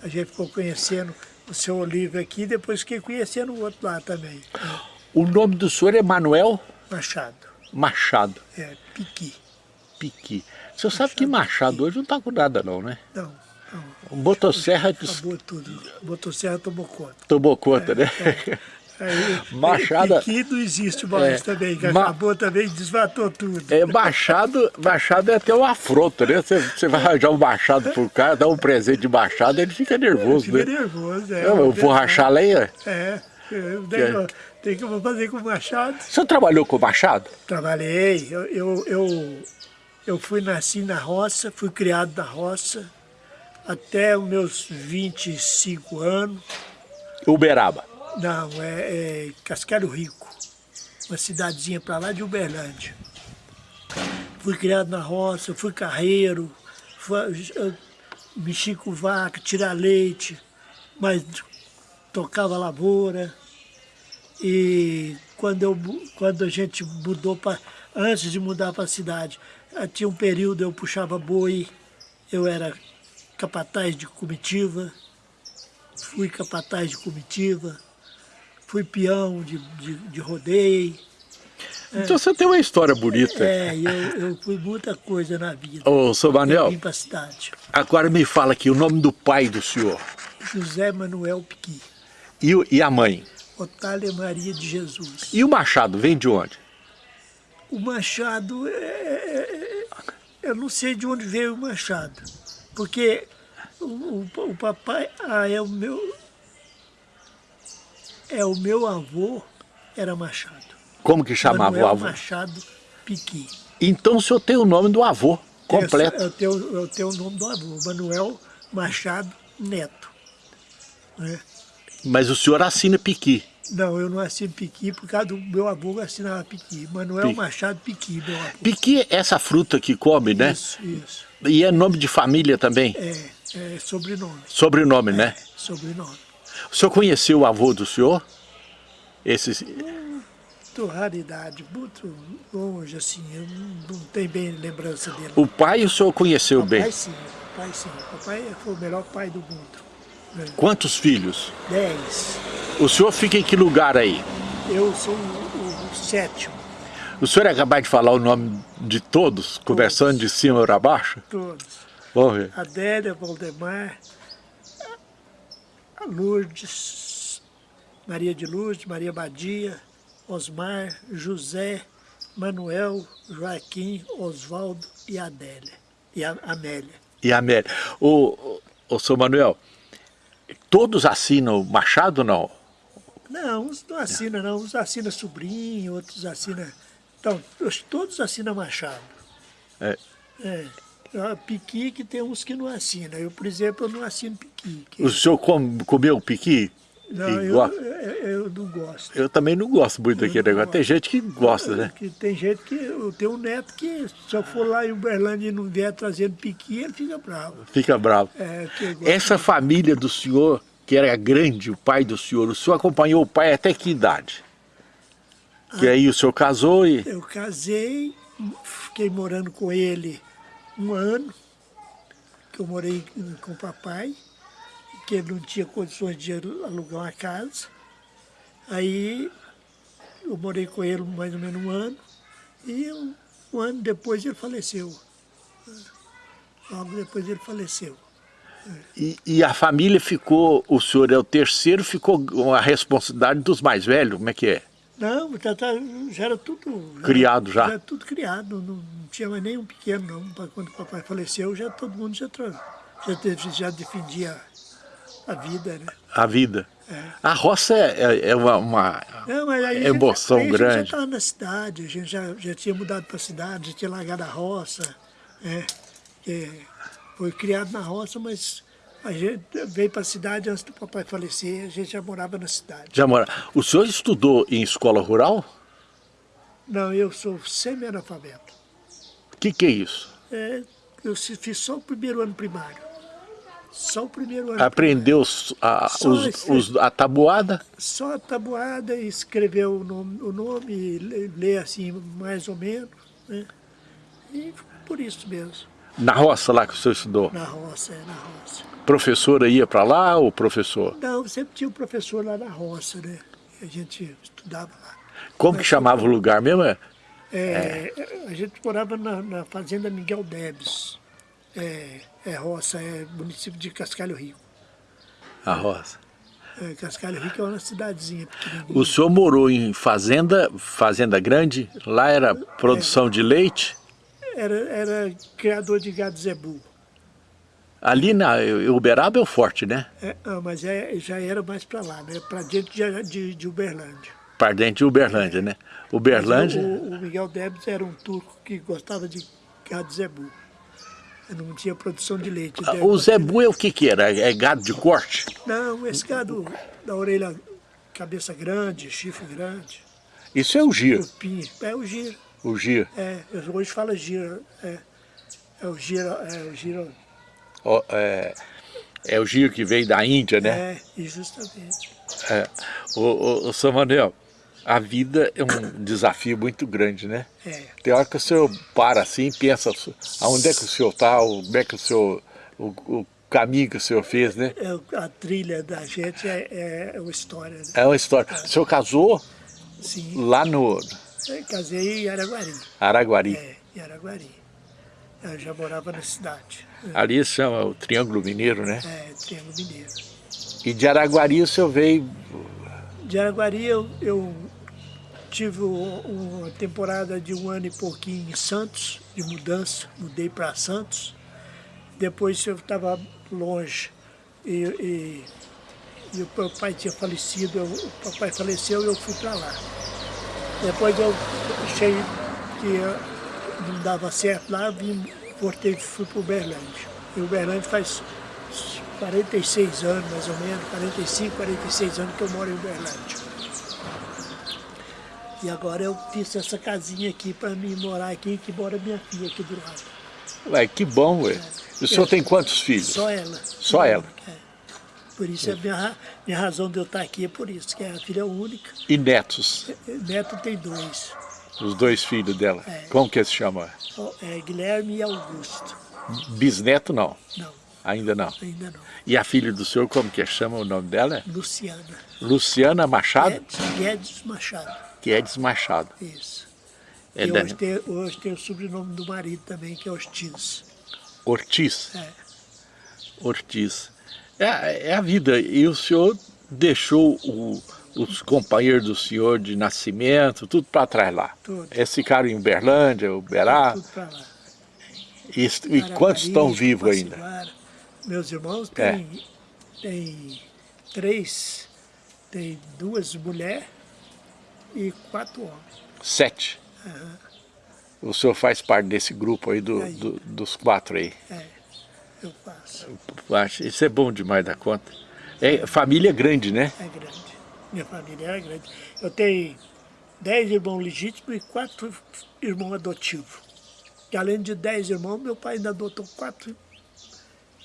A gente ficou conhecendo o seu Olívio aqui, depois fiquei conhecendo o outro lá também. O nome do senhor é Manuel Machado. Machado. É, Piqui. Piqui. O senhor sabe que Machado hoje não está com nada não, né? Não, não. O Motosserra Acabou tudo. Motosserra tomou conta. tomou conta, né? Aí, Machado- Piqui não existe mais É, também, que Ma- acabou também, desmatou tudo. É, machado, machado é até uma afronta, né? Você, você vai arranjar um machado pro cara, dar um presente de machado, ele fica nervoso, Fica né? nervoso, é. Eu, eu vou rachar a lenha. É, tem que eu vou fazer com o Machado. O senhor trabalhou com machado? Trabalhei, eu, eu, eu, eu fui nasci na roça, fui criado na roça até os meus 25 anos. Uberaba. Não, é, é Cascalho Rico, uma cidadezinha para lá de Uberlândia. Fui criado na roça, fui carreiro, fui, mexi com vaca, tirar leite, mas tocava lavoura. E quando, eu, quando a gente mudou para. Antes de mudar para a cidade, eh, tinha um período eu puxava boi, eu era capataz de comitiva, fui capataz de comitiva, fui peão de, de, de rodeio. Então você tem uma história bonita. É, eu, eu fui muita coisa na vida. Ô, seu Manel, agora me fala aqui o nome do pai do senhor José Manuel Piqui, e, e a mãe. Otália Maria de Jesus. E o machado vem de onde? O Machado, é- é- é- eu não sei de onde veio o Machado, porque o, o- o papai, ah, é o meu, é o meu avô, era Machado. Como que chamava Manuel o avô? Machado Piqui. Então o senhor tem o nome do avô completo. Eu tenho, eu tenho o nome do avô, Manuel Machado Neto. né? Mas o senhor assina Piqui. Não, eu não assino Piqui por causa do meu avô que assinava Piqui. Manuel Piqui. Machado Piqui, meu avô. Piqui é essa fruta que come, né? Isso, isso. E é nome de família também? É, é sobrenome. Sobrenome, né? Sobrenome. O senhor conheceu o avô do senhor? Esse... Muito raridade, muito longe, assim, eu não, tenho bem lembrança dele. O pai o senhor conheceu papai bem. sim, papai sim. Papai foi o melhor pai do mundo. né? Quantos filhos? Dez. O senhor fica em que lugar aí? Eu sou o, o sétimo, O senhor é capaz de falar o nome de todos, conversando de cima para baixo? todos. Vamos ver. Adélia, Valdemar, Lourdes, Maria de Lourdes, Maria Badia, Osmar, José, Manuel, Joaquim, Oswaldo e Adélia. E a Amélia. E a Amélia. O, o, o senhor Manuel, todos assinam Machado ou não? Não, uns não assinam não, uns assinam sobrinho, outros assinam... Então, os- todos assinam Machado. É. É. Ah, Piqui que tem uns que não assinam. Eu, por exemplo, eu não assino Piqui. que- O senhor com, comeu Piqui? Não, E eu, eu, não gosto. Eu também não gosto muito daquele negócio. Tem gente que gosta, né? Que tem gente que. Eu tenho um neto que, se eu for lá em Uberlândia e não vier trazendo piqui, ele fica bravo. Fica bravo. É, gosto- Essa família do senhor, que era grande, o pai do senhor, o senhor acompanhou o pai até que idade? Que aí o senhor casou e... Eu casei, fiquei morando com ele um ano, que eu morei com o papai, que ele não tinha condições de alugar uma casa. Aí eu morei com ele mais ou menos um ano, e um, um ano depois ele faleceu. Logo depois ele faleceu. E, e a família ficou, o senhor é o terceiro, ficou a responsabilidade dos mais velhos, como é que é? Não, já, tá- já era tudo... Criado já? Já era tudo criado, não, não tinha mais nenhum pequeno não. Quando o papai faleceu, já todo mundo já, já, já defendia a vida, né? A vida. A roça é, é- é uma, uma Não, gente- emoção aí a gente grande. já estava na cidade, a gente já, já tinha mudado para a cidade, já tinha largado a roça, né? Que foi criado na roça, mas a gente veio para a cidade antes do papai falecer, a gente já morava na cidade. Já mora. O senhor estudou em escola rural? Não, eu sou semi-analfabeto. O que, que é isso? É, eu fiz só o primeiro ano primário. Só o primeiro ano. Aprendeu os- a, os- esse- os- a tabuada? Só a tabuada, escrever o nome, o nome le- ler assim mais ou menos, né? E por isso mesmo. Na roça lá que o senhor estudou? Na roça, é, na roça. Professora ia para lá ou professor? Não, sempre tinha um professor lá na roça, né? A gente estudava lá. Como que chamava o lugar mesmo? É, É, A gente morava na, na fazenda Miguel Debs. É, é roça, é município de Cascalho Rico. a roça. É, Cascalho Rico é uma cidadezinha. O senhor morou em fazenda, fazenda grande? Lá era produção de leite? Era, era criador de gado zebu. Ali na Uberaba é o forte, né? É, ah, mas é, já era mais para lá, né? Para dentro de, de, de Uberlândia. Pardente de Uberlândia, né? Uberlândia, O, o Miguel Debs era um turco que gostava de gado zebu. Não tinha produção de leite. Ah, o zebu é o que que era? É gado de corte? Não, esse gado da orelha, cabeça grande, chifre grande, Isso é o giro, é o giro. O giro. É, hoje fala giro, é, é o giro, é o giro, É, é o giro que veio da Índia, né? é, justamente. É. O, o, o São Manuel, a vida é um desafio muito grande, né? É, Tem hora que o senhor para assim e pensa aonde é que o senhor está, onde é que o senhor, o, o caminho que o senhor fez, né? é, a trilha da gente é, é, é uma história, né? É uma história. O senhor casou Sim, lá no eu casei em Araguari, Araguari. é, em Araguari. Eu já morava na cidade, Ali chama o Triângulo Mineiro, né? é, Triângulo Mineiro. E de Araguari o senhor veio... De Araguari eu, eu tive um- uma temporada de um ano e pouquinho em Santos, de mudança, mudei para Santos. Depois eu estava longe e, e, e o meu pai tinha falecido, eu- o papai faleceu e eu fui para lá. Depois eu achei que não dava certo lá, vim, voltei e fui para Uberlândia. E Uberlândia faz 46 anos, mais ou menos, 45, 46 anos que eu moro em Uberlândia. E agora eu fiz essa casinha aqui para mim morar aqui, que mora minha filha aqui do lado. Ué, que bom, ué. O senhor tem quantos filhos? Só ela. Só ela? É. Por isso, a minha, ra- minha razão de eu estar aqui é por isso, que é a filha única. E netos? Neto tem dois, Os dois filhos dela. É. Como que se chama? é Guilherme e Augusto. Bisneto não, Não, ainda não. ainda não. E a filha do senhor, como que chama o nome dela? Luciana. Luciana Machado? Guedes, Guedes Machado. Guedes Machado. Isso. É e hoje tem, hoje tem o sobrenome do marido também, que é Ortiz. Ortiz. É. Ortiz. É, é a vida. E o senhor deixou o- os companheiros do senhor de nascimento, tudo para trás lá. Tudo. Eles ficaram em Uberlândia, Uberá. Tudo para lá. E, e quantos estão vivos ainda? Meus irmãos É. têm, têm três, tem duas mulheres e quatro homens. Sete. O senhor faz parte desse grupo aí, do, Aí. do- dos quatro aí. É, eu faço. Acho- Isso é bom demais da conta. É família grande, né? É grande. Minha família é grande. Eu tenho dez irmãos legítimos e quatro irmãos adotivos. E além de dez irmãos, meu pai ainda adotou quatro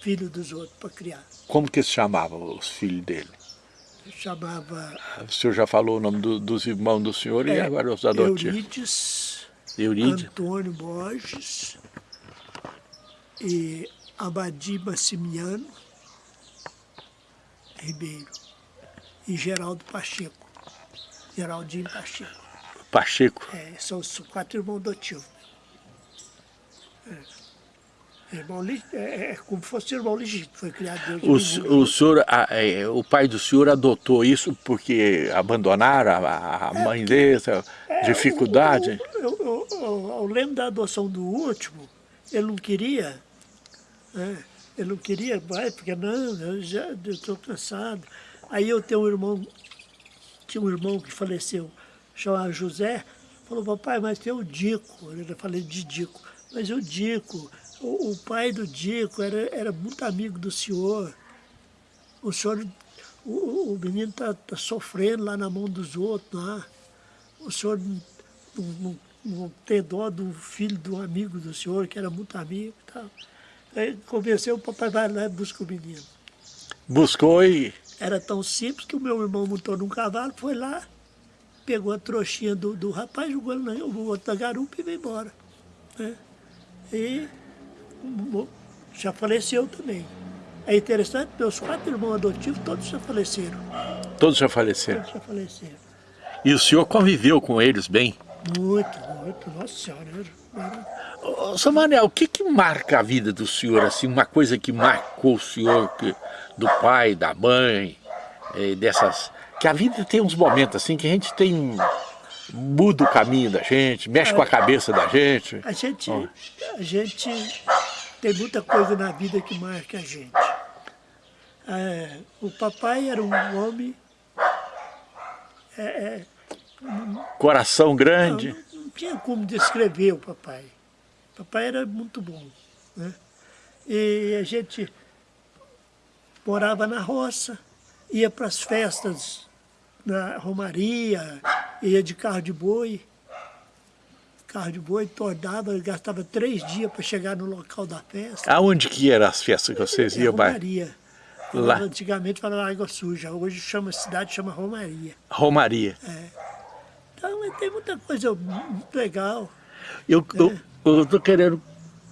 filhos dos outros para criar. Como que se chamavam os filhos dele? Chamava O senhor já falou o nome do- dos irmãos do senhor e é, agora os adotivos. Eurides, Eurídio. Antônio Borges e Abadi Massimiano Ribeiro e Geraldo Pacheco. Geraldinho Pacheco. Pacheco. É, são os quatro irmãos adotivos. É. Irmão, li- é, é como se fosse irmão legítimo, foi criado desde O, o senhor, a- é, o pai do senhor adotou isso porque abandonaram a, a- a mãe dele, essa dificuldade? É, Eu, eu, eu, eu lembro da adoção do último, ele não queria, né? ele não queria mais, porque não, eu já estou cansado. Aí eu tenho um irmão, tinha um irmão que faleceu, chamava José, falou, papai, mas tem o Dico, eu falei de Dico, mas o Dico, o, o pai do Dico era, era muito amigo do senhor, o senhor, o, o- menino está tá sofrendo lá na mão dos outros, lá. o senhor não, não, não tem dó do filho do amigo do senhor, que era muito amigo e tal. Aí convenceu, o papai vai lá e busca o menino. Buscou e Era tão simples que o meu irmão montou num cavalo, foi lá, pegou a trouxinha do, do rapaz, jogou ele na, o outro na garupa e veio embora. né? E já faleceu também. É interessante, meus quatro irmãos adotivos, todos já faleceram. Todos já faleceram? Todos já faleceram. E o senhor conviveu com eles bem? Muito, muito, nossa senhora. Ô, São Manuel, o que que marca a vida do senhor, assim, uma coisa que marcou o senhor, que, do pai, da mãe, eh, dessas... Que a vida tem uns momentos assim que a gente tem... Muda o caminho da gente, mexe com a cabeça da gente. A gente, a gente tem muita coisa na vida que marca a gente. É, o papai era um homem... É, é, Coração grande. Não, tinha como descrever o papai. O papai era muito bom. Né? E a gente morava na roça, ia para as festas na Romaria, ia de carro de boi. Carro de boi, tornava, gastava três dias para chegar no local da festa. Aonde que eram as festas que vocês é, iam? Romaria. Lá. Antigamente falava Água Suja, hoje chama a cidade, chama Romaria. Romaria. É. Então tem muita coisa muito legal. Eu é. estou querendo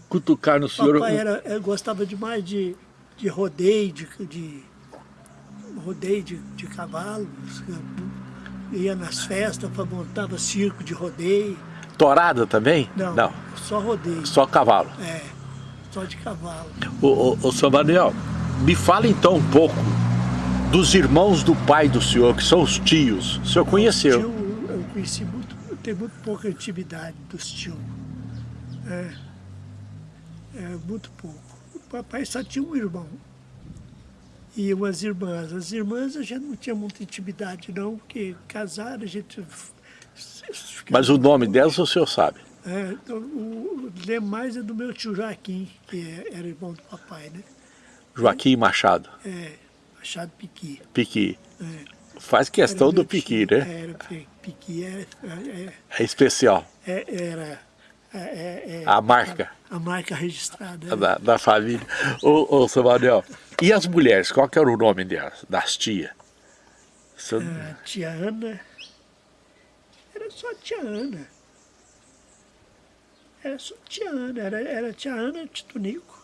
cutucar no senhor. Papai era, eu gostava demais de, de rodeio, de, de rodeio de, de cavalos. Ia nas festas, montava circo de rodeio. Torada também? Não, Não, só rodeio. Só cavalo? É, só de cavalo. Ô, ô, ô São Manuel, me fala então um pouco dos irmãos do pai do senhor, que são os tios. O senhor conheceu? Conheci muito, tenho muito pouca intimidade dos tios. É, é, muito pouco. O papai só tinha um irmão e umas irmãs. As irmãs a gente não tinha muita intimidade não, porque casaram a gente... Mas o nome delas o senhor sabe? É, o, o mais é do meu tio Joaquim, que é, era irmão do papai, né? Joaquim Machado. É, Machado Piqui. Piqui. É. Faz questão do Piqui, tio, né? Era, Piqui é... É, é especial. É, era... É, a marca. A, a marca registrada. Da, da, família. Ô, ô, seu Manuel, e as mulheres, qual que era o nome delas, das tias? Ah, tia Ana. Era só tia Ana. Era só tia Ana, era, era tia Ana Titunico.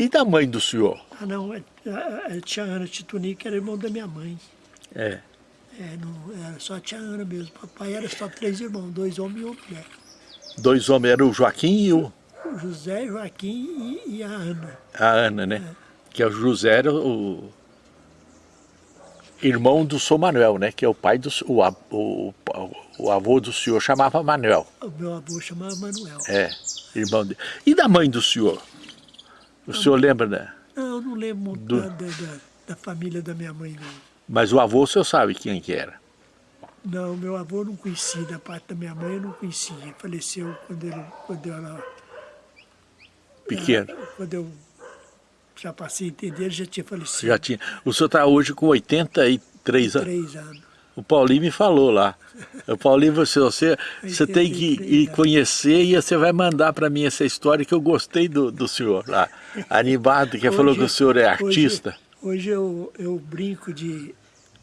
E da mãe do senhor? Ah, não, a, a, a tia Ana Titunico era irmão da minha mãe. É. É, não, era só a tia Ana mesmo. Papai era só três irmãos, dois homens e uma mulher. Dois homens, era o Joaquim e o... O José, Joaquim e, e a Ana. A Ana, né? É. Que é o José era o irmão do São Manuel, né? Que é o pai do... O, o, o avô do senhor chamava Manuel. O meu avô chamava Manuel. É, irmão dele. E da mãe do senhor? O senhor lembra, né? Não, eu não lembro muito do... da, da, da, família da minha mãe, não. Mas o avô o senhor sabe quem que era? Não, meu avô não conhecia, da parte da minha mãe eu não conhecia. Faleceu quando, ele, quando eu era... Pequeno? Era, quando eu já passei a entender, ele já tinha falecido. Já tinha. O senhor está hoje com 83 anos? 83 anos. O Paulinho me falou lá. O Paulinho, você, você, você tem que ir conhecer e você vai mandar para mim essa história que eu gostei do, do senhor lá. Animado, que hoje, falou que o senhor é artista. Hoje, hoje eu, eu brinco de,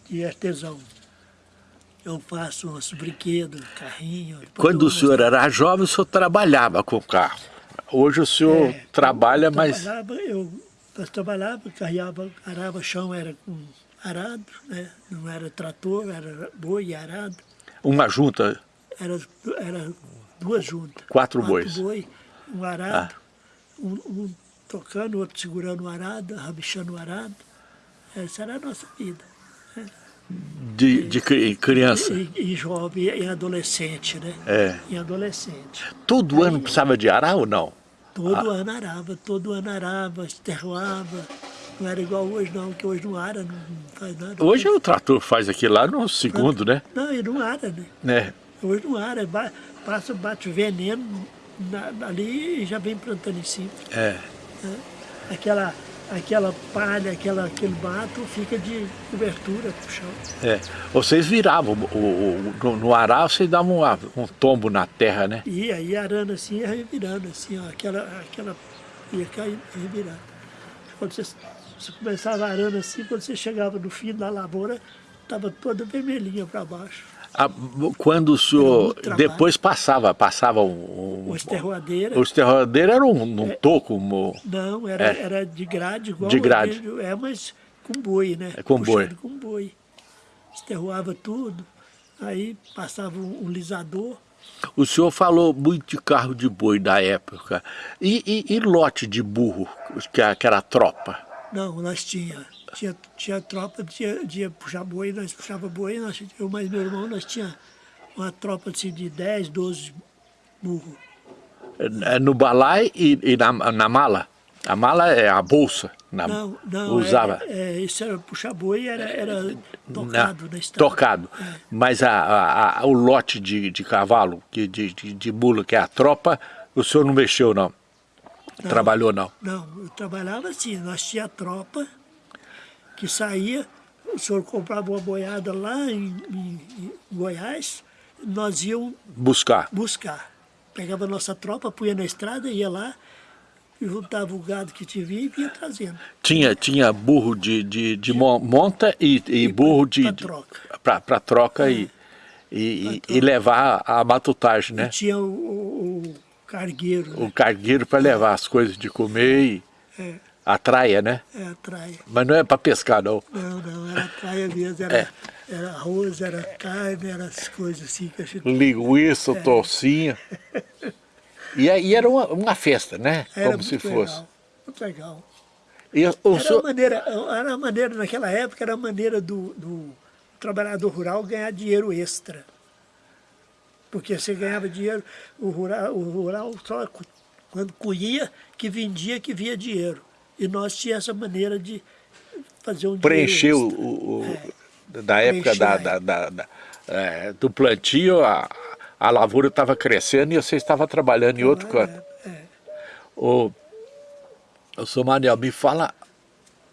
de artesão. Eu faço uns brinquedos, carrinho. Quando o senhor era jovem, o senhor trabalhava com carro. Hoje o senhor é, trabalha, eu mas... Trabalhava, eu, eu trabalhava, carregava, arava chão, era com arado, né? não era trator, era boi e arado. Uma junta? Era, era duas juntas. Quatro, Quatro bois? boi, um arado, ah. um, um, tocando, outro segurando o arado, rabichando o arado. Essa era a nossa vida. Né? De, de criança? E, e, jovem, e adolescente, né? É. E adolescente. Todo Aí, ano precisava de arar ou não? Todo ah. ano arava, todo ano arava, esterroava. Não era igual hoje não, que hoje não ara, não, faz nada. Hoje o trator faz aqui lá no segundo, não, né? Não, ele não ara, né? É. Hoje não ara, passa, bate veneno na, ali e já vem plantando em cima. É. é. Aquela, aquela palha, aquela, aquele mato fica de cobertura pro chão. É. Vocês viravam, o, o, no, no arar vocês davam um, um tombo na terra, né? Ia, ia arando assim, ia revirando assim, ó, aquela, aquela ia caindo, revirando. Quando você você começava arando assim, quando você chegava no fim da lavoura, estava toda vermelhinha para baixo. Ah, quando o senhor, depois passava, passava um... um O esterroadeira. o esterroadeiro era um, um toco, um, Não, era, É. era de grade igual De grade. É, mas com boi, né? É, com boi. Puxado com boi. Esterroava tudo, aí passava um, lisador. O senhor falou muito de carro de boi da época. E, e- e lote de burro, que, que era a tropa? Não, nós tinha, tinha, tinha tropa de, de puxar boi, nós puxava boi, nós, eu mais meu irmão, nós tinha uma tropa assim, de 10, 12 burros. É, No balai e, e na, na mala? A mala é a bolsa. Na, Não, não, usava. É, é, isso era puxar boi, era, era na- tocado na estrada. Tocado. Mas a, a- a- o lote de, de cavalo, de, de, de mula, que é a tropa, o senhor não mexeu, não? Trabalhou, não? Não, eu trabalhava assim, nós tinha tropa que saía, o senhor comprava uma boiada lá em, em- em Goiás, nós íamos Buscar. buscar. Pegava a nossa tropa, punha na estrada, ia lá, juntava o gado que tinha e vinha trazendo. Tinha, tinha burro de, de, de mon- monta e, e burro de... pra de- troca. Pra, pra troca e, e, e- e levar a matutagem, né? E tinha o, o- o cargueiro, O né? cargueiro para levar as coisas de comer e É, a traia, né? é a traia. Mas não é para pescar, não. Não, não, era traia mesmo, era, É. era arroz, era carne, era as coisas assim que a gente... Linguiça, É. torcinha. E aí era uma, uma festa, né? Era Como se fosse. legal, muito legal. E o Era a senhor, maneira, era a maneira, naquela época, era a maneira do, do trabalhador rural ganhar dinheiro extra. Porque você ganhava dinheiro, o rural, o rural só quando colhia, que vendia, que via dinheiro. E nós tínhamos essa maneira de fazer um preencher o, dinheiro o- É. da época da, da- da- da- é, do plantio, a, a lavoura estava crescendo e você estava trabalhando em outro extra. canto. É, é. O, o senhor Manel, me fala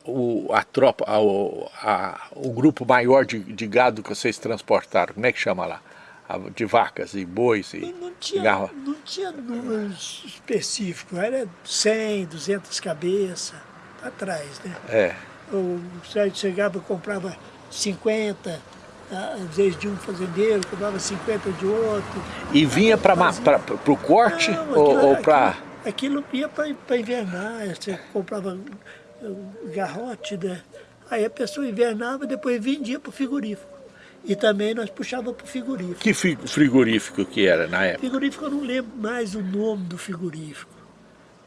o, a tropa, a, o, a- o grupo maior de, de gado que vocês transportaram, como é que chama lá? De vacas e bois e Não tinha, garra- não tinha números específicos, era 100, 200 cabeças, para trás, né? É, O Sérgio chegava e comprava 50, ah, às vezes de um fazendeiro, comprava 50 de outro. e vinha para o corte Não, ou, ou para... Aquilo, aquilo ia para invernar, você comprava garrote, né? Aí a pessoa invernava, depois vendia para o frigorífico. E também nós puxava para o frigorífico. Que fi- frigorífico que era na época? Frigorífico eu não lembro mais o nome do frigorífico.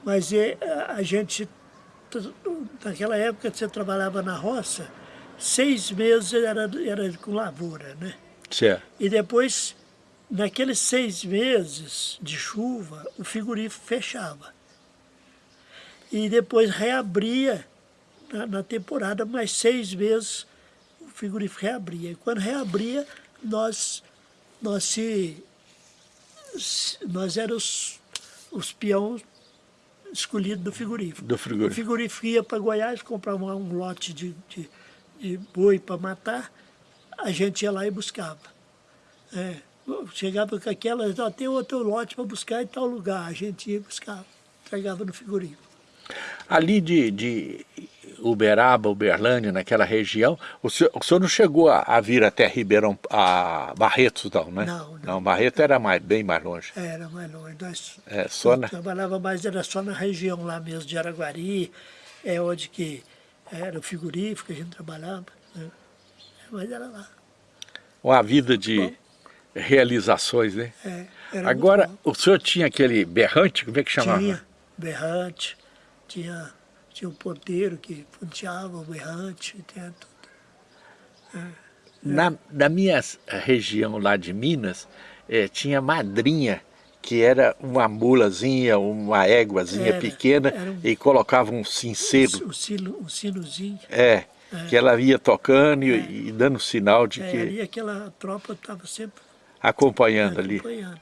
Mas é, a, gente, naquela época que você trabalhava na roça, seis meses era, era com lavoura, né? Certo. E depois, naqueles seis meses de chuva, o frigorífico fechava. E depois reabria na, na temporada, mais seis meses frigorífico reabria. E quando reabria, nós, nós se, nós éramos os, peões escolhidos do frigorífico. Do frigorífico. O frigorífico ia para Goiás, comprava um lote de, de, de boi para matar, a gente ia lá e buscava. É, chegava com aquela, ó, tem outro lote para buscar em tal lugar, a gente ia e buscava, entregava no frigorífico. Ali de, de Uberaba, Uberlândia, naquela região, o senhor, o senhor não chegou a, a vir até Ribeirão, a Barretos não, né? Não, não. Não, Barreto era mais, bem mais longe. Era mais longe. Nós É, só na... trabalhava mais, era só na região lá mesmo de Araguari, é onde que era o frigorífico que a gente trabalhava. né? Mas era lá. Uma vida de realizações, né? É, Agora, bom. o senhor tinha aquele berrante, como é que chamava? Tinha berrante, tinha, tinha um ponteiro que ponteava o berrante, tinha tudo. Na, na minha região lá de Minas, eh, tinha madrinha, que era uma mulazinha, uma éguazinha Era, pequena, era um- e colocava um cinceiro, O, sino, o sinozinho. é, que ela ia tocando e, e dando sinal de É, que ali aquela tropa estava sempre acompanhando ali. acompanhando.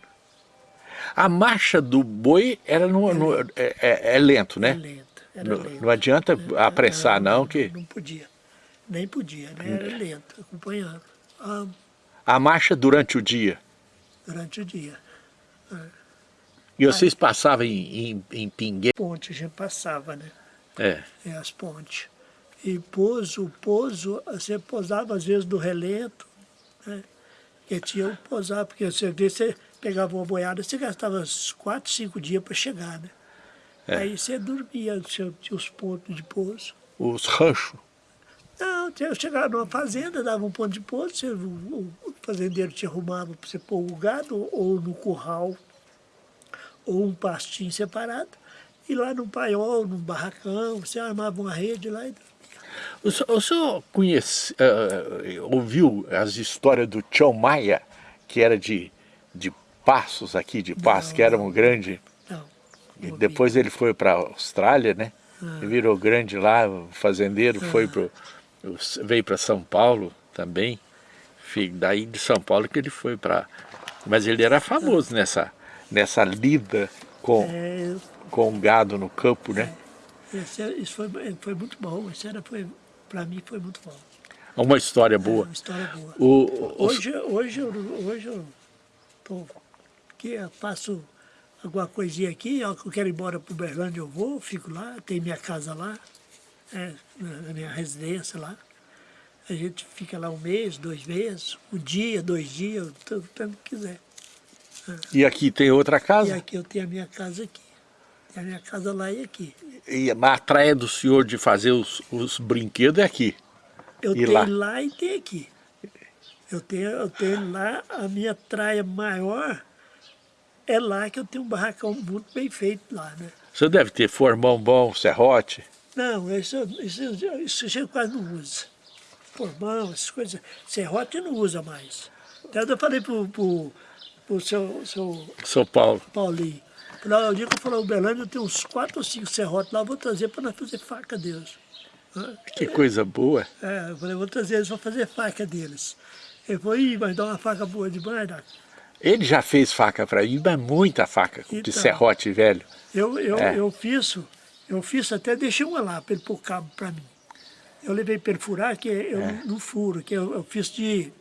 A marcha do boi era no, no- é, é- é lento, né? lento, era Não, não adianta apressar era- não, que Não podia, nem podia, né? Era lento, acompanhando. Ah, a marcha durante o dia. durante o dia. E vocês passavam em, em, em? Ponte a gente passava, né? É. É, as pontes. E pouso, pouso, você pousava às vezes do relento, né? Porque tinha que posar, porque você vê, você pegava uma boiada, você gastava uns 4, 5 dias para chegar, né? É. Aí você dormia, você tinha os pontos de pouso. Os ranchos. Não, eu chegava numa fazenda, dava um ponto de pouso, você, o, o fazendeiro te arrumava para você pôr o gado, ou no curral, ou um pastinho separado, e lá no paiol, num barracão, você armava uma rede lá e O senhor, o senhor conhece, eh, ouviu as histórias do Tião Maia, que era de, de Passos aqui, de Passos, que era um grande... E depois ele foi para a Austrália, né? Ele virou grande lá, fazendeiro, foi pro, veio para São Paulo também. Daí de São Paulo que ele foi para... Mas ele era famoso nessa, nessa lida com, É, com o gado no campo, né? esse- isso foi, foi muito bom, isso era, foi, para mim foi muito bom. Uma história É boa. uma história boa. O, o- Hoje, hoje, eu, hoje eu tô aqui, eu faço alguma coisinha aqui, eu quero ir embora para Uberlândia, eu vou, fico lá, tem minha casa lá, é, na minha residência lá. A gente fica lá um mês, dois meses, um dia, dois dias, tanto tanto que quiser. e aqui tem outra E casa? aqui eu tenho a minha casa aqui. Tem a minha casa lá e aqui. E a praia do senhor de fazer os, os brinquedos é aqui. Eu E tenho lá? lá? e tenho aqui. Eu tenho, eu tenho lá, a minha traia maior é lá que eu tenho um barracão muito bem feito lá, né? O senhor deve ter formão bom, serrote. Não, isso, isso, isso a gente quase não usa. Formão, essas coisas. Serrote não usa mais. Até eu falei pro, pro, pro seu, seu São Paulo. Paulinho. Falei, o dia que eu a Uberlândia, eu tenho uns quatro ou cinco serrotes lá, eu vou trazer para nós fazer faca deles. Que coisa boa. É, eu falei, vou trazer eles para fazer faca deles. Ele falou, ih, mas dá uma faca boa demais, Doc. Ele já fez faca para mim, mas muita faca de Então. serrote velho. Eu, eu, É. eu fiz, eu fiz até, deixei uma lá para ele pôr cabo para mim. Eu levei para ele furar, que eu É. não furo, que eu, eu fiz de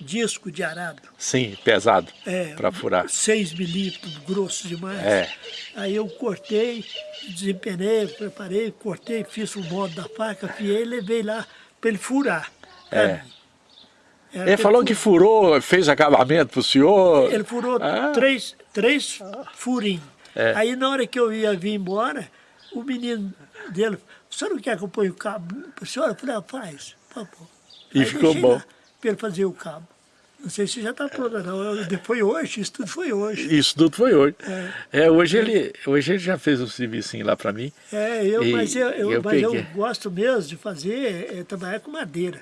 disco de arado. Sim, pesado É, para furar. 6 milímetros, grosso demais. É. Aí eu cortei, desempenei, preparei, cortei, fiz o modo da faca, afiei e levei lá para ele furar. É. mim. Ele falou que furou, fez acabamento pro senhor. Ele furou Ah. três, três furinhos. É. Aí na hora que eu ia vir embora, o menino dele, o senhor não quer que eu ponha o cabo para o senhor? Eu falei, ah, faz, tá bom. E Aí ficou bom. Para ele fazer o cabo. Não sei se já está pronto, não. Foi hoje, isso tudo foi hoje. Isso tudo foi hoje. É, hoje, ele, hoje ele já fez um serviço lá para mim. É, eu, E mas, eu, eu- eu mas eu gosto mesmo de fazer, é, trabalhar com madeira.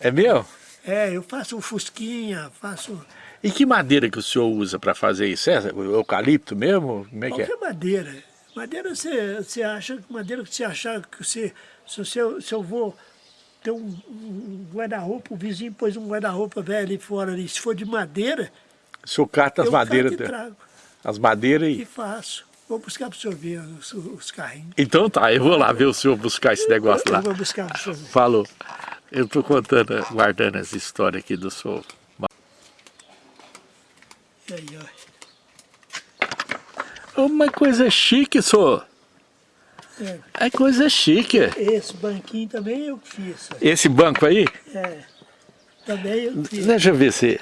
É meu? É, eu faço um fusquinha, faço E que madeira que o senhor usa para fazer isso? É eucalipto mesmo? Como é que é? qualquer madeira. Madeira você, você acha, madeira que você achar que você, se, você, se eu vou ter um, um guarda-roupa, o vizinho pôs um guarda-roupa velho ali fora, ali, se for de madeira, O senhor cata as eu madeiras, e da- trago as madeiras e e... faço. Vou buscar para o senhor ver os, os carrinhos. Então tá, eu vou lá ver o senhor buscar esse negócio Eu lá. vou buscar para o senhor ver. Falou. Eu tô contando, guardando essa história aqui do senhor. E aí, ó. Uma coisa chique, senhor. É, É coisa chique. esse banquinho também eu fiz. ó. Esse banco aí, É, também eu fiz. deixa eu ver se...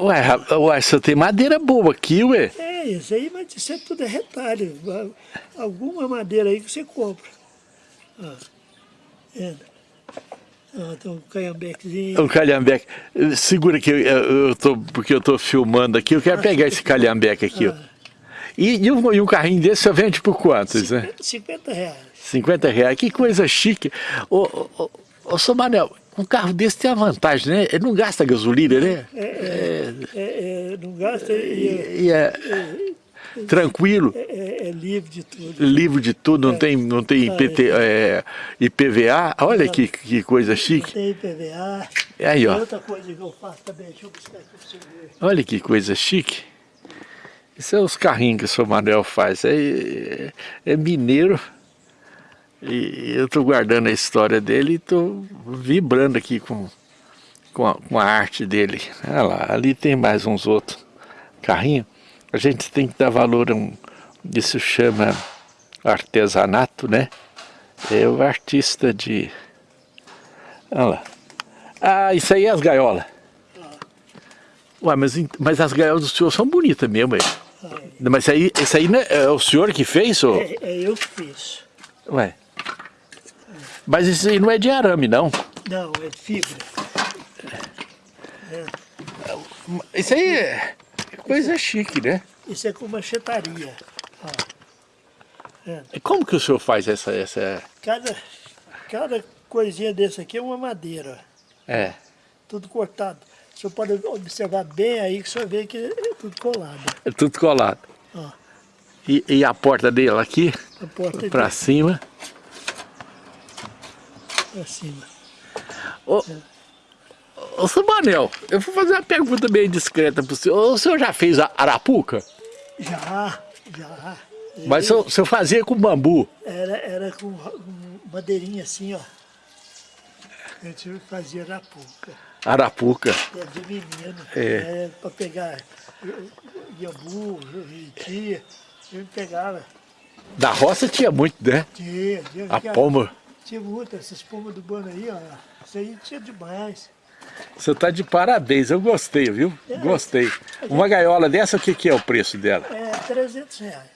Ué, ué, só tem madeira boa aqui, ué. É, isso aí, mas isso é tudo é retalho. Alguma madeira aí que você compra. Ó, vendo? Tem um calhambequezinho. O calhambeque. Segura que eu, eu tô, porque eu tô filmando aqui, eu quero pegar esse calhambeque aqui, ó. E, e, um, e um carrinho desse você vende por quantos, né? 50 reais. 50 reais, que coisa chique. Ô, ô, ô, ô Manel, um carro desse tem a vantagem, né? Ele não gasta gasolina, né? É, é, é, é, não gasta e é, E é tranquilo, é- é livre de tudo. livre de tudo, não tem, não tem IPT, é, IPVA. Olha que, que coisa chique. Tem PVA. Aí, Tem ó. outra coisa que eu faço também, deixa eu buscar aqui pra você ver. Olha que coisa chique. Isso é os carrinhos que o seu Manuel faz. É, é mineiro. E eu estou guardando a história dele e estou vibrando aqui com, com, a, com a arte dele. Olha lá, ali tem mais uns outros carrinhos. A gente tem que dar valor a um. Isso chama artesanato, né? É o artista de. Olha lá. Ah, isso aí é as gaiolas. Ué, mas, mas as gaiolas do senhor são bonitas mesmo, aí. É, Mas isso aí, isso aí não é, é o senhor que fez, ou? é, é eu que fiz. Ué. Mas isso aí não é de arame, não. Não, é fibra. Isso aí é coisa chique, né? Isso é com manchetaria. Ó. E como que o senhor faz essa... essa... Cada, cada coisinha desse aqui é uma madeira. É. Tudo cortado. O senhor pode observar bem aí que o senhor vê que é tudo colado. É tudo colado. Ó, E, e a porta dele aqui, a porta pra cima. pra cima. Ô, ô, seu Manel, eu vou fazer uma pergunta bem discreta pro senhor. O senhor já fez a arapuca? Já, já. Mas o senhor, o fazia com bambu. Era, era com, madeirinha assim, ó. A gente fazia arapuca. Arapuca. É de menino. É. É, pra pegar iambu, juriti. A gente pegava. Da roça tinha muito, né? Tinha, tinha. A pomba. Tinha muito, essas pombas do bano aí, ó. Isso aí tinha demais. Você tá de parabéns, eu gostei, viu? Gostei. Uma gaiola dessa, o que, que é o preço dela? É 300 reais.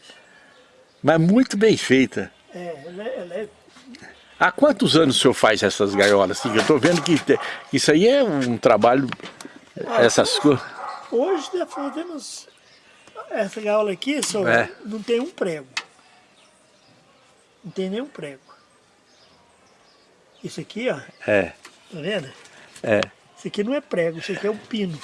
Mas muito bem feita. É, ela, é- ela é Há quantos anos o senhor faz essas gaiolas? Assim, eu tô vendo que isso aí é um trabalho, essas coisas. Hoje nós fazemos essa gaiola aqui, só É. não tem um prego. Não tem nenhum prego. Isso aqui, ó, É, tá vendo? é, Isso aqui não é prego, isso aqui é um pino.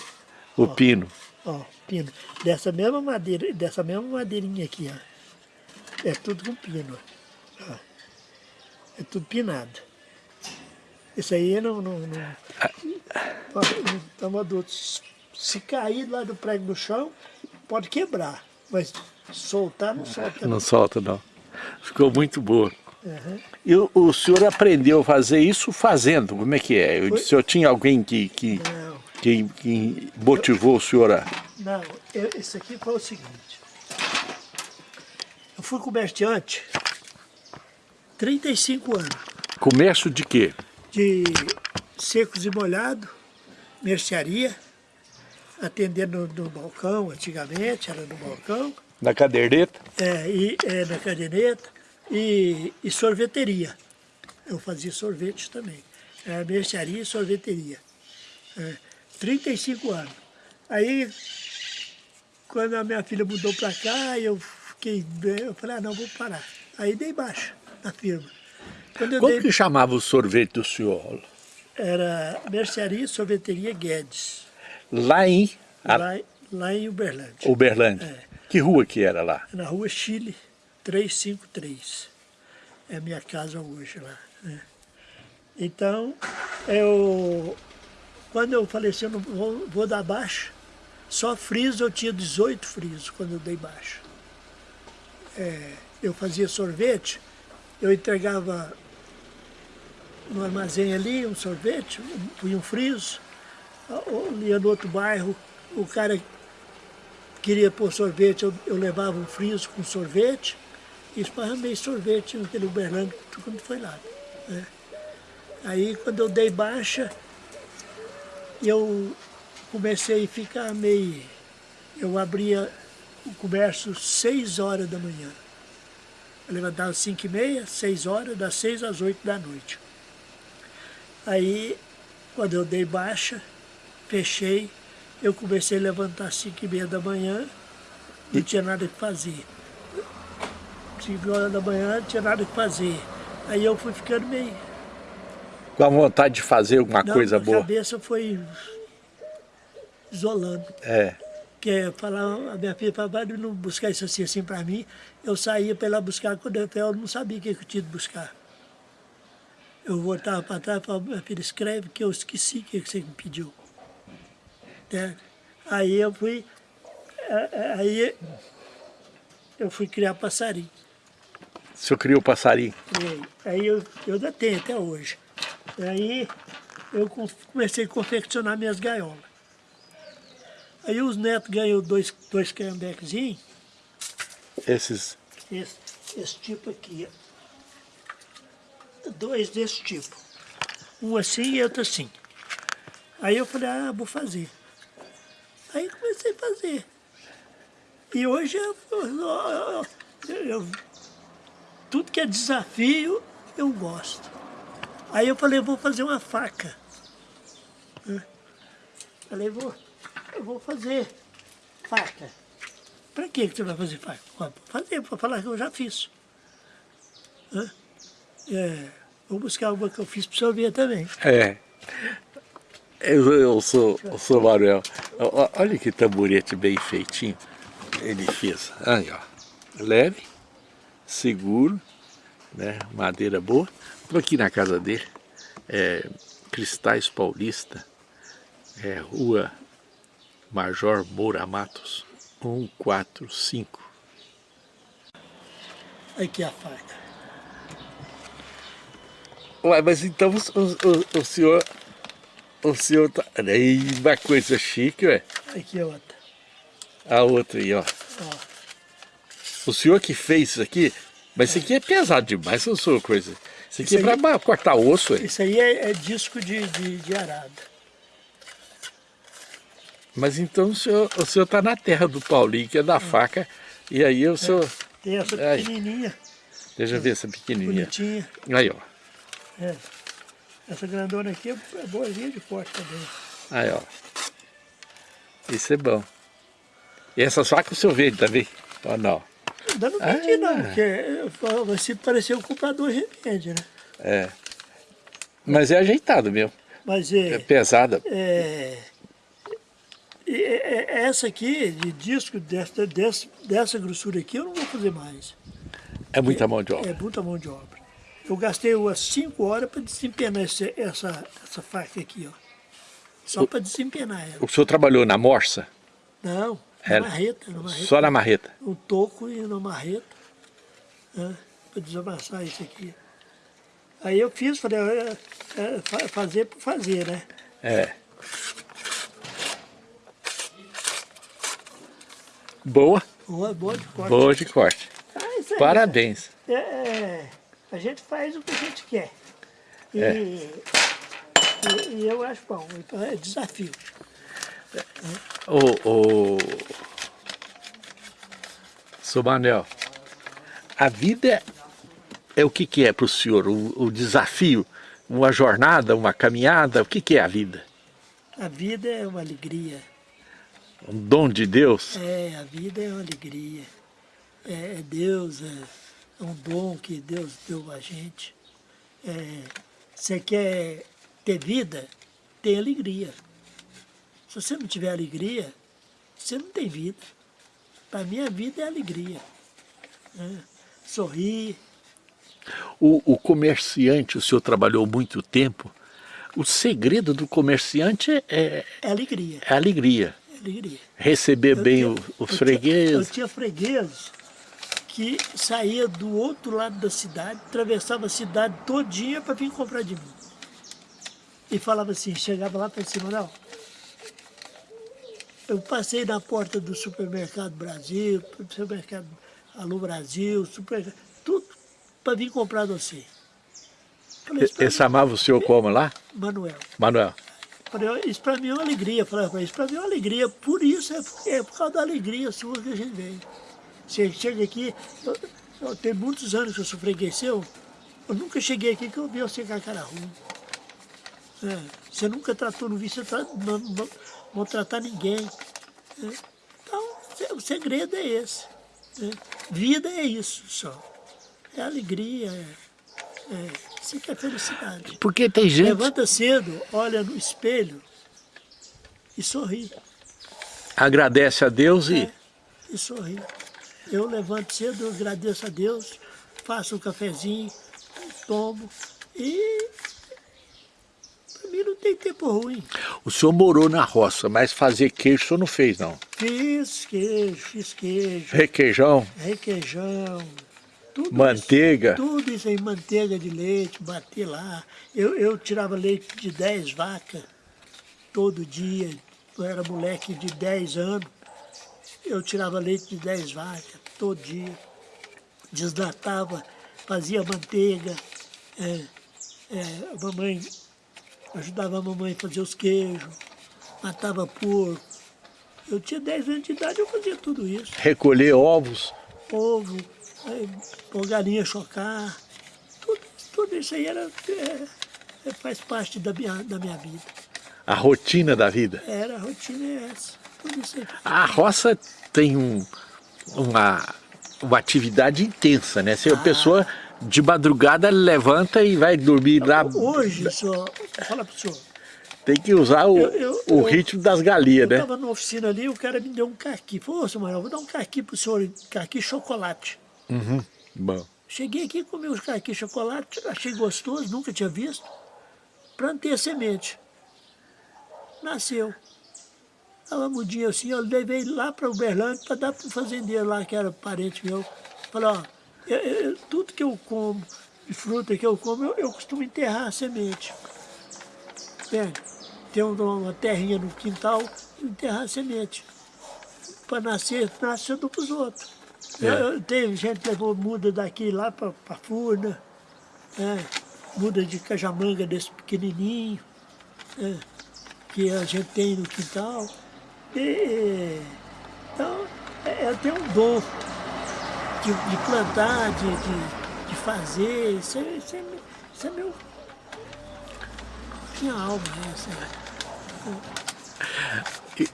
o pino. Ó, pino. Dessa mesma madeira, dessa mesma madeirinha aqui, ó. É tudo com pino. ó. É tudo pinado. Isso aí não. não, não, ó, não toma dor. Se cair lá do prego no chão, pode quebrar. Mas soltar não solta. Não solta, não. Ficou muito boa. Uhum. E o, o senhor aprendeu a fazer isso fazendo? Como é que é? O Foi- senhor tinha alguém que, que, que, que motivou o senhor a... não. Eu, esse aqui foi o seguinte. Eu fui comerciante 35 anos. Comércio de quê? de secos e molhados, mercearia, atendendo no, no balcão, antigamente era no balcão, Na caderneta? é, e, é, na caderneta, e, e sorveteria. Eu fazia sorvete também. Era mercearia e sorveteria. É, 35 anos. Aí, quando a minha filha mudou para cá, eu fiquei eu falei, ah, não, vou parar. Aí dei baixa na firma. Como dei que chamava o sorvete do senhor? Era Mercearia e Sorveteria Guedes, Lá em lá, lá em Uberlândia, Uberlândia. É. Que rua que era lá? na rua Chile 353. É a minha casa hoje lá. né? Então, eu, quando eu falei eu não vou, vou dar baixa, só friso eu tinha 18 frisos quando eu dei baixa. É, eu fazia sorvete, eu entregava no armazém ali um sorvete, um, punha um friso, ia no outro bairro, o cara queria pôr sorvete, eu, eu levava um friso com sorvete e esparramei sorvete naquele Uberlândia quando foi lá. né? Aí quando eu dei baixa, eu comecei a ficar meio. Eu abria o comércio seis horas da manhã. Eu levantava às cinco e meia, seis horas, das seis às oito da noite. Aí, quando eu dei baixa, fechei, eu comecei a levantar às cinco e meia da manhã, não tinha nada que fazer. Cinco horas da manhã, não tinha nada que fazer. Aí eu fui ficando meio... Com a vontade de fazer alguma Não, coisa a boa. cabeça foi isolando. É. que é falar, a minha filha falava, vai não buscar isso assim, assim para mim. Eu saía para ela buscar, quando eu, eu não sabia o que eu tinha de buscar. Eu voltava para trás e falava, minha filha, escreve que eu esqueci o que você me pediu. Né? Aí eu fui, eh, eh, aí eu fui criar passarinho. O senhor criou o passarinho. Criei. Aí eu, eu ainda tenho até hoje. Aí eu com- comecei a confeccionar minhas gaiolas. Aí os netos ganhou dois, dois candequezinhos, Esses. esse, esse tipo aqui. ó. Dois desse tipo. Um assim e outro assim. Aí eu falei, ah, vou fazer. Aí comecei a fazer. E hoje eu, eu, eu, eu, tudo que é desafio eu gosto. Aí eu falei, vou fazer uma faca. Falei, vou, eu vou fazer faca. Para que você vai fazer faca? Para fazer, para falar que eu já fiz. É, vou buscar uma que eu fiz para o ver também. É. Eu, eu sou, eu sou Manuel. Olha que tamborete bem feitinho ele fez. Aí, ó. Leve, seguro, né? Madeira boa. Estou aqui na casa dele. É, Cristais Paulista. É, rua Major Moura Matos. 145. Aqui a faca. Ué, mas então o, o, o senhor... O senhor tá... Aí, uma coisa chique, ué. Aqui é outra. A outra aí, ó. ó. O senhor que fez isso aqui, mas isso aqui é pesado demais, não sou coisa. Isso aqui isso é para cortar osso. É. Isso aí é, é disco de, de, de, arada. Mas então o senhor o senhor está na terra do Paulinho, que é da é. faca, e aí o senhor... Tem essa pequenininha. Deixa eu ver essa pequenininha. Bonitinha. Aí, ó. É. Essa grandona aqui é boazinha de corte também. Aí, ó. Isso é bom. E essas facas o senhor vende também? Ou não? Ainda não vendi ah. não, porque você pareceu um comprador de remédio, né? É. Mas é ajeitado mesmo. Mas é... É pesada. É... é essa aqui, de disco, dessa, dessa, dessa grossura aqui, eu não vou fazer mais. É muita mão de obra? É muita mão de obra. Eu gastei umas 5 horas para desempenar essa, essa, essa faca aqui, ó. Só para desempenar ela. O senhor trabalhou na morsa? Não, na marreta, na marreta. Só na marreta? Um toco e na marreta, né, para desamassar isso aqui. Aí eu fiz, falei, é, é, fazer por fazer, né? É. Boa? Boa, boa de corte. Boa de corte. Ah, Parabéns. É, é, a gente faz o que a gente quer. E, é. e, e eu acho bom, então é desafio. O, o... Sou Manel, a vida é o que, que é para o senhor? O, o, desafio, uma jornada, uma caminhada, o que, que é a vida? A vida é uma alegria. Um dom de Deus? É, a vida é uma alegria. É, é Deus, é, é, um dom que Deus deu a gente. É, você quer ter vida? Tem alegria. Se você não tiver alegria, você não tem vida. Para mim, a vida é alegria. Né? Sorrir. O, o, comerciante, o senhor trabalhou muito tempo, o segredo do comerciante é... É, é alegria. É alegria. É alegria. Receber eu bem tinha, os fregueses. Eu tinha fregueses que saía do outro lado da cidade, atravessava a cidade todinha para vir comprar de mim. E falava assim, chegava lá para cima, não, eu passei na porta do supermercado Brasil, supermercado Alô Brasil, supermercado, tudo para vir comprar você. Falei, Ele chamava o senhor como lá? Manuel. Manuel. Falei, isso para mim é uma alegria. Falei, isso para mim é uma alegria. Por isso, é, é por causa da alegria sua que a gente vem. Você chega aqui, eu, eu, tem muitos anos que eu sou eu nunca cheguei aqui que eu vi você com a cara ruim. É, você nunca tratou, no vício, você tra, maltratar ninguém. Né? Então, o segredo é esse. Né? Vida é isso só. É alegria, é, é, isso que é felicidade. Porque tem gente... Levanta cedo, olha no espelho e sorri. Agradece a Deus e... É, e sorri. Eu levanto cedo, eu agradeço a Deus, faço um cafezinho, tomo e tem tempo ruim. O senhor morou na roça, mas fazer queijo o senhor não fez, não? Fiz queijo, fiz queijo. Requeijão? Requeijão. Tudo manteiga? Isso, tudo isso aí, manteiga de leite, bati lá. Eu, eu tirava leite de 10 vacas todo dia. Eu era moleque de 10 anos. Eu tirava leite de 10 vacas todo dia. Desnatava, fazia manteiga. É, é, a mamãe ajudava a mamãe a fazer os queijos, matava porco, Eu tinha 10 anos de idade, eu fazia tudo isso. Recolher ovos. Ovo, pôr galinha chocar, tudo, tudo isso aí era, é, é, faz parte da minha, da minha vida. A rotina da vida. Era, a rotina é essa. Tudo isso aí. A roça tem um, uma, uma atividade intensa, né? Se a Ah. pessoa de madrugada levanta e vai dormir lá. Hoje, só, fala pro senhor, Tem que usar o, Eu- eu- o eu- ritmo das galinhas, eu né? estava na oficina ali, o cara me deu um carqui. Falou, ô, Samuel, vou dar um carqui pro senhor, carqui chocolate. Uhum. Bom. Cheguei aqui, comi os carqui chocolate, achei gostoso, nunca tinha visto. Plantei a semente. Nasceu. Estava mudinho assim, eu levei lá para Uberlândia para dar para um fazendeiro lá, que era parente meu. Falei, ó, eu- eu- tudo que eu como, de fruta que eu como, eu, eu costumo enterrar a semente. Entende? Tem uma, uma terrinha no quintal, enterrar a semente. Para nascer, nasce para os outros. É. Eu, eu- tem gente que levou muda daqui lá para a Furna, né? muda de cajamanga desse pequenininho, né? que a gente tem no quintal. E, e, então, é- eu tenho um dom de, de plantar, de, de, de fazer, isso é, isso é, isso é meu... Minha alma, né? Isso é- E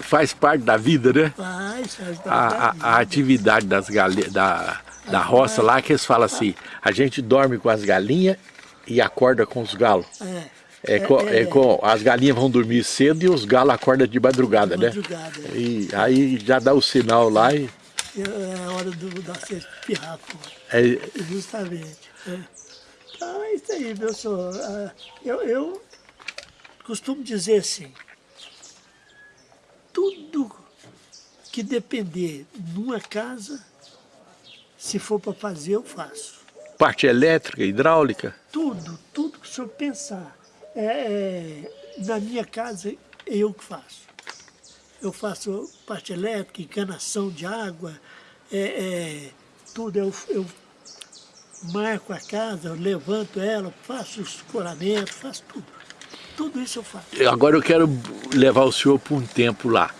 Faz parte da vida, né? Faz, faz parte A, a- da a vida. atividade das galinhas, da, da roça lá, que eles falam assim, a gente dorme com as galinhas e acorda com os galos. É, É, co- é com- as galinhas vão dormir cedo e os galos acordam de madrugada, né? madrugada. é. E aí já dá o sinal lá e É a hora do, da sexta pirraco, é, justamente. É. É isso aí, meu senhor. Ah, Eu, eu costumo dizer assim, tudo que depender numa casa, se for para fazer, eu faço. parte elétrica, hidráulica. Tudo, tudo que o senhor pensar. É, é, na minha casa, é eu que faço. Eu faço parte elétrica, encanação de água, é, é, tudo. Eu, eu marco a casa, levanto ela, faço os escoramentos, faço tudo. Tudo isso eu faço. Agora eu quero levar o senhor por um tempo lá.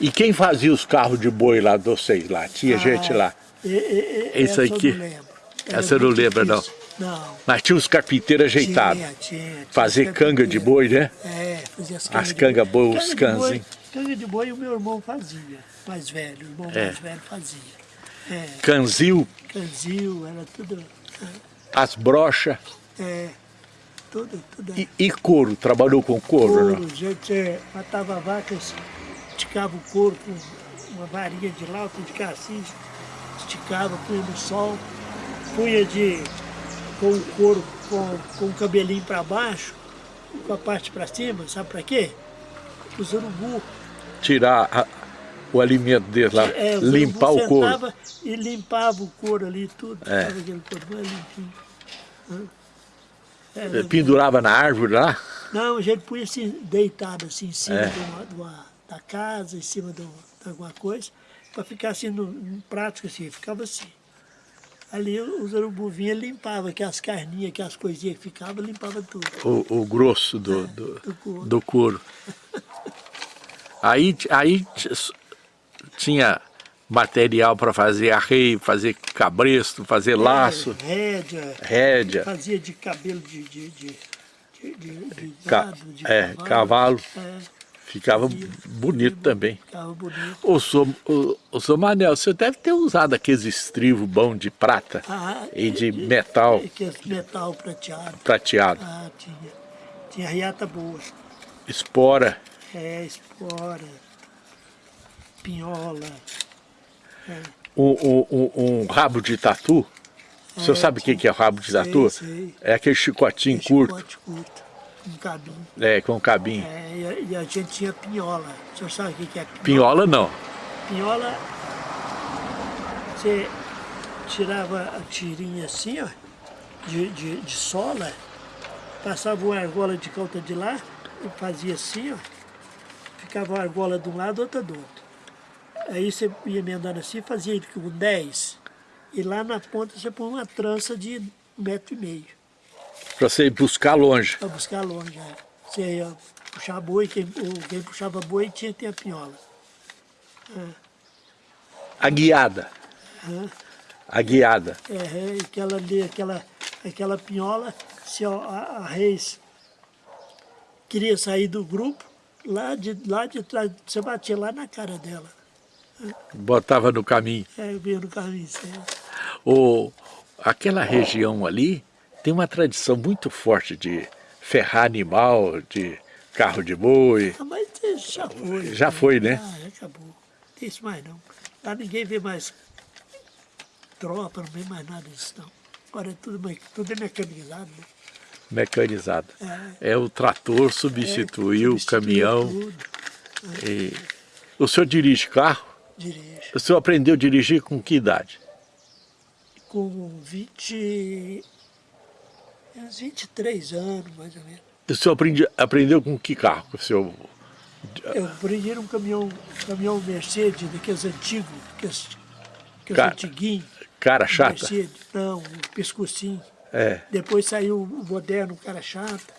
E quem fazia os carros de boi lá de vocês lá? Tinha gente lá. É, é, é, Isso essa aqui? Eu não lembro. Era Essa eu não lembra, não. Não. Mas tinha os carpinteiros ajeitados. Tinha, tinha, Fazer os canga de boi, né? É, fazia as As cangas canga de boi. os Canga boi- cães, hein? Canga de boi o meu irmão fazia, mais velho, o irmão É. mais velho fazia. É, Canzil, canzil, era tudo, as brochas é, tudo, tudo. e, e couro. Trabalhou com couro, couro, não? a gente é, matava vacas, esticava o couro com uma varinha de lauta de cassis, esticava, punha no sol, punha de, com o couro com, com o cabelinho para baixo, com a parte para cima, sabe para quê? Os urubu. Tirar a- o alimento dele lá, É, limpar o couro. E limpava o couro ali, tudo, É. aquele couro mais limpinho. Era- Pendurava na árvore lá. Não, a gente punha assim, deitado assim, em cima É. de uma, de uma- da casa, em cima de, uma- de alguma coisa, para ficar assim, no, no prático assim, ficava assim. Ali os urubu vinham e limpavam, que as carninhas, que as coisinhas que ficavam, limpava tudo. o, o grosso do, do, do couro. do couro. Aí, aí tinha material para fazer arreio, fazer cabresto, fazer laço, É, rédea, rédea, fazia de cabelo de, de, de, de, de- gado, é, cavalo. É, Ficava bonito também. ficava bonito. Ô, sou, ô, Manel, você deve ter usado aqueles estrivos bons de prata Ah, e de metal Que é metal prateado. prateado. Ah, tinha. Tinha riata boa. Espora. É, espora, pinhola. Um, um- um- um rabo de tatu. O senhor É, sabe o que que é rabo de sei, tatu? sei. É aquele chicotinho Esse curto, chicote curto, um cabinho. é, com cabinho. É, e, a, gente tinha pinhola. O senhor sabe o que que é pinhola? Pinhola não. Pinhola, você tirava a tirinha assim, ó, de, de, de sola, passava uma argola de calta de lá, e fazia assim, ó, ficava uma argola de um lado, outra do outro. Aí você ia emendando assim, fazia com 10, e lá na ponta você põe uma trança de um metro e meio, Pra você ir buscar longe. para buscar longe. né? Você ia puxar boi, quem, quem puxava boi tinha que ter a pinhola. A guiada. A guiada. É, aquela ali, aquela, aquela pinhola, se a, a, a Reis queria sair do grupo, lá de, lá de trás, você batia lá na cara dela. Botava no caminho. É, veio no caminho certo. O, aquela região ali tem uma tradição muito forte de ferrar animal, de carro de boi. Ah, mas já foi. Já foi, né? Ah, já acabou. Não tem isso mais não. Lá ninguém vê mais tropa, não vê mais nada disso não. Agora é tudo, tudo é mecanizado, né? Mecanizado. É, o trator substituiu o Substituiu caminhão. Tudo, e- O senhor dirige carro? Dirige. O senhor aprendeu a dirigir com que idade? Com 20... uns 23 anos, mais ou menos. O senhor aprendi- aprendeu com que carro? O senhor... Eu aprendi num caminhão, caminhão Mercedes, daqueles antigos, aqueles, aqueles Cara, antiguinhos. Cara chata? Mercedes, não, o pescocinho. É. Depois saiu o moderno, o cara chato.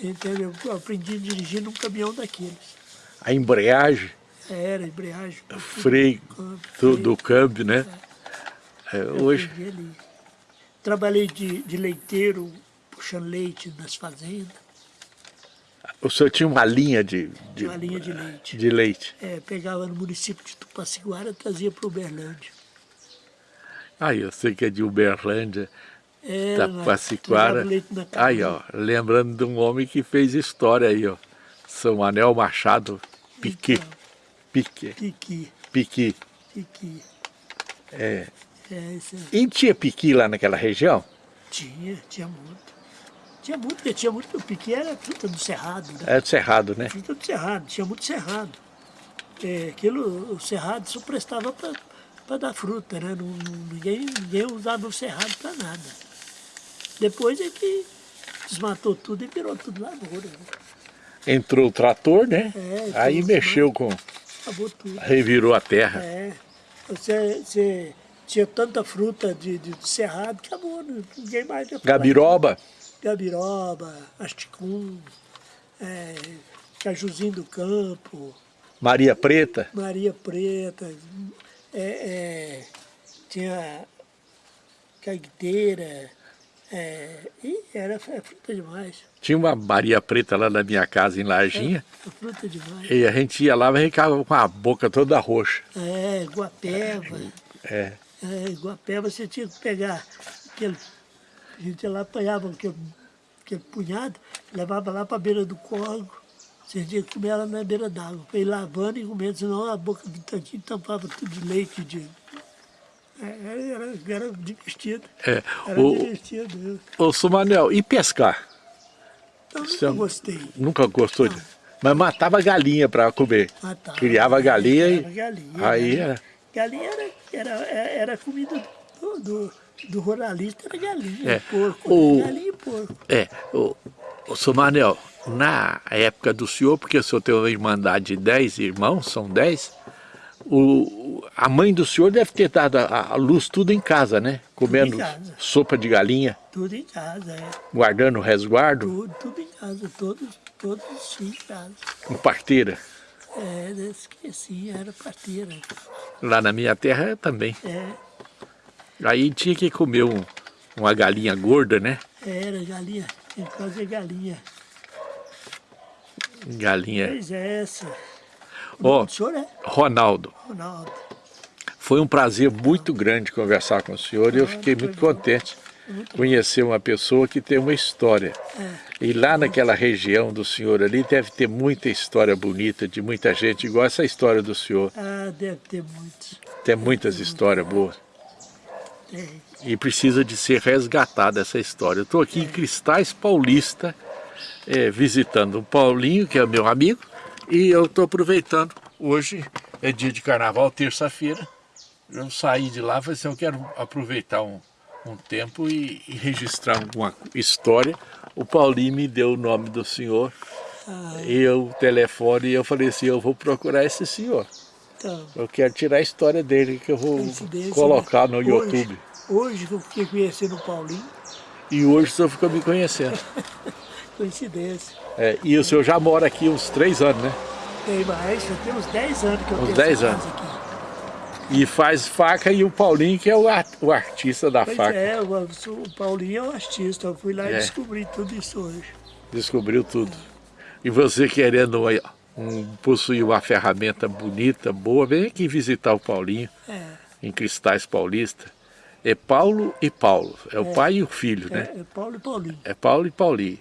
Entendeu? Eu aprendi a dirigir num caminhão daqueles. A embreagem, Era embreagem. freio do, do câmbio, né? É, Eu hoje. Trabalhei de, de leiteiro, puxando leite nas fazendas, o senhor tinha uma linha de, de, uma linha de leite. de leite. É, pegava no município de Tupaciguara e trazia para Uberlândia. Ah, eu sei que é de Uberlândia, Era, levava leite na Aí, ó, lembrando de um homem que fez história aí, ó. São Anel Machado Piquet. Então. Piquet. Piqui, Piqui. piqui. É. É. E tinha piqui lá naquela região? Tinha, tinha muito. Tinha muito, porque tinha muito. O piqui era fruta do cerrado, né? É do Cerrado, né? Fruta do cerrado, tinha muito cerrado. É, aquilo, o cerrado só prestava para dar fruta, né? Não, ninguém, ninguém usava o cerrado para nada. Depois é que desmatou tudo e virou tudo lavoura. Né? Entrou o trator, né? É, Aí mexeu com... Acabou tudo. Revirou a terra. É. Você, você tinha tanta fruta de, de, de cerrado que acabou, né? ninguém mais ia falar. Gabiroba. Gabiroba, asticum, é, cajuzinho do campo, Maria Preta. Maria Preta, é, é, tinha cagueteira, é, e era é fruta demais, Tinha uma Maria Preta lá na minha casa, em Larginha. é fruta demais. E a gente ia lá e ficava com a boca toda roxa. É, guapeva, É. é, guapeva você tinha que pegar aquele, a gente ia lá apanhava aquele, aquele punhado, levava lá para a beira do córrego, você tinha que comer ela na beira d'água, para ir lavando e comendo, senão a boca do tanquinho tampava tudo de leite, de... É, Era, era divertido. É. Era O, divertido. ô, Sumanel, e pescar? Eu nunca Você- gostei. Nunca gostou de... Mas matava galinha para comer. Matava. Criava galinha e... Criava galinha, Aí galinha. era... Galinha era, era, era comida do, do, do ruralista, era galinha, É. porco. O- Galinha e porco. É, o, o Sumanel, na época do senhor, porque o senhor tem uma irmandade de 10 irmãos, são 10, o, a mãe do senhor deve ter dado a, a luz tudo em casa, né? Comendo casa. sopa de galinha, Tudo em casa, é. guardando o resguardo, Tudo, tudo em casa, todos, todos em casa. com parteira. É, esqueci, era parteira. Lá na minha terra também. É, Aí tinha que comer um- uma galinha gorda, né? era galinha, em casa é galinha. Galinha. Pois é essa. Ó, O senhor é Ronaldo, Ronaldo. foi um prazer muito grande conversar com o senhor e eu fiquei muito contente conhecer uma pessoa que tem uma história. E lá naquela região do senhor ali deve ter muita história bonita de muita gente, igual essa história do senhor. Ah, deve ter muitos. Tem muitas histórias boas. E precisa de ser resgatada essa história. Eu estou aqui em Cristais Paulista, eh, visitando o Paulinho, que é meu amigo, e eu estou aproveitando. Hoje é dia de carnaval, terça-feira. Eu saí de lá e falei assim, eu quero aproveitar um, um tempo e, e registrar alguma história. O Paulinho me deu o nome do senhor, e eu, o telefone, e eu falei assim, eu vou procurar esse senhor. Então, Eu quero tirar a história dele, que eu vou coincidência, colocar né? no YouTube. Hoje, hoje que eu fiquei conhecendo o Paulinho, E hoje o senhor ficou me conhecendo. coincidência. É, e o senhor já mora aqui uns três anos, né? Tem mais, já tem uns 10 anos que eu Uns tenho 10 essa anos. aqui. E faz faca e o Paulinho que é o, ar- o artista da Pois faca. é, o, o Paulinho é um artista, eu fui lá É. e descobri tudo isso hoje. Descobriu tudo. E você querendo um, possuir uma ferramenta bonita, boa, vem aqui visitar o Paulinho, É, em Cristais Paulista. É Paulo e Paulo, é o pai e o filho, né? é, é Paulo e Paulinho, É Paulo e Paulinho,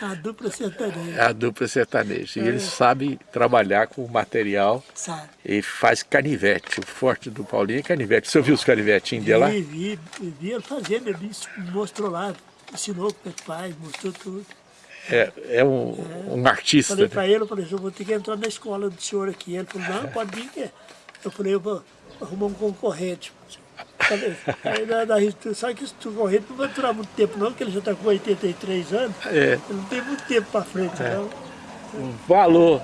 a dupla sertaneja, é a dupla sertaneja. E eles sabem trabalhar com o material sabe? e faz canivete. O forte do Paulinho é canivete. Você viu os canivetinhos de lá? Vi, vi, vi ele fazendo, ele mostrou lá, ensinou é que faz, mostrou tudo. É, é um, um artista. Falei né? para ele, eu falei, eu vou ter que entrar na escola do senhor aqui. Ele falou, não, pode vir. que Eu falei, eu vou arrumar um concorrente. Aí na, na, sabe que esse concorrente não vai durar muito tempo não, porque ele já está com 83 anos. É. Ele não tem muito tempo para frente, não. Valor.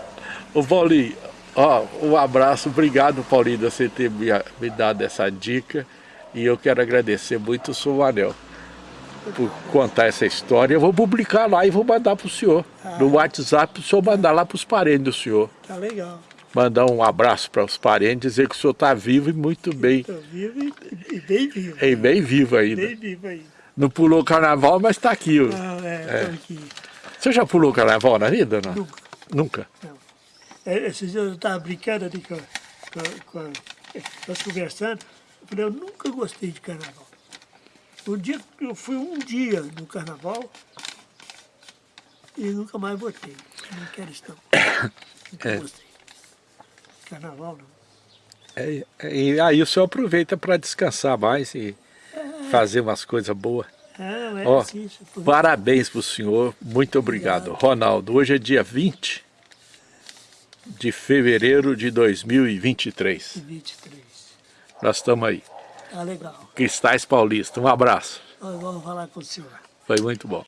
Ô Paulinho, ó, um abraço, obrigado Paulinho de você ter me, me dado essa dica e eu quero agradecer muito o senhor Manel por contar essa história. Eu vou publicar lá e vou mandar para o senhor, no WhatsApp, para o senhor mandar lá para os parentes do senhor. Tá legal. Mandar um abraço para os parentes, dizer que o senhor está vivo e muito bem, Estou vivo e, e bem vivo. e bem vivo ainda. Bem vivo ainda. Não pulou carnaval, mas está aqui. Não, é, tô aqui. Você já pulou carnaval na vida não? Nunca. Nunca? É, Esses dias eu estava brincando ali com, com, com nós conversando, eu falei, eu nunca gostei de carnaval. Um dia, eu fui um dia no carnaval e nunca mais voltei. Não quero não. Nunca É. gostei. Carnaval não. É, é, e aí o senhor aproveita para descansar mais e fazer umas coisas boas. Não, é Ó, assim. Parabéns para o senhor, muito obrigado. Ronaldo, hoje é dia 20 de fevereiro de 2023. 23. Nós estamos aí. Tá legal. Cristais Paulista, um abraço. Nós vamos falar com o senhor. Foi muito bom.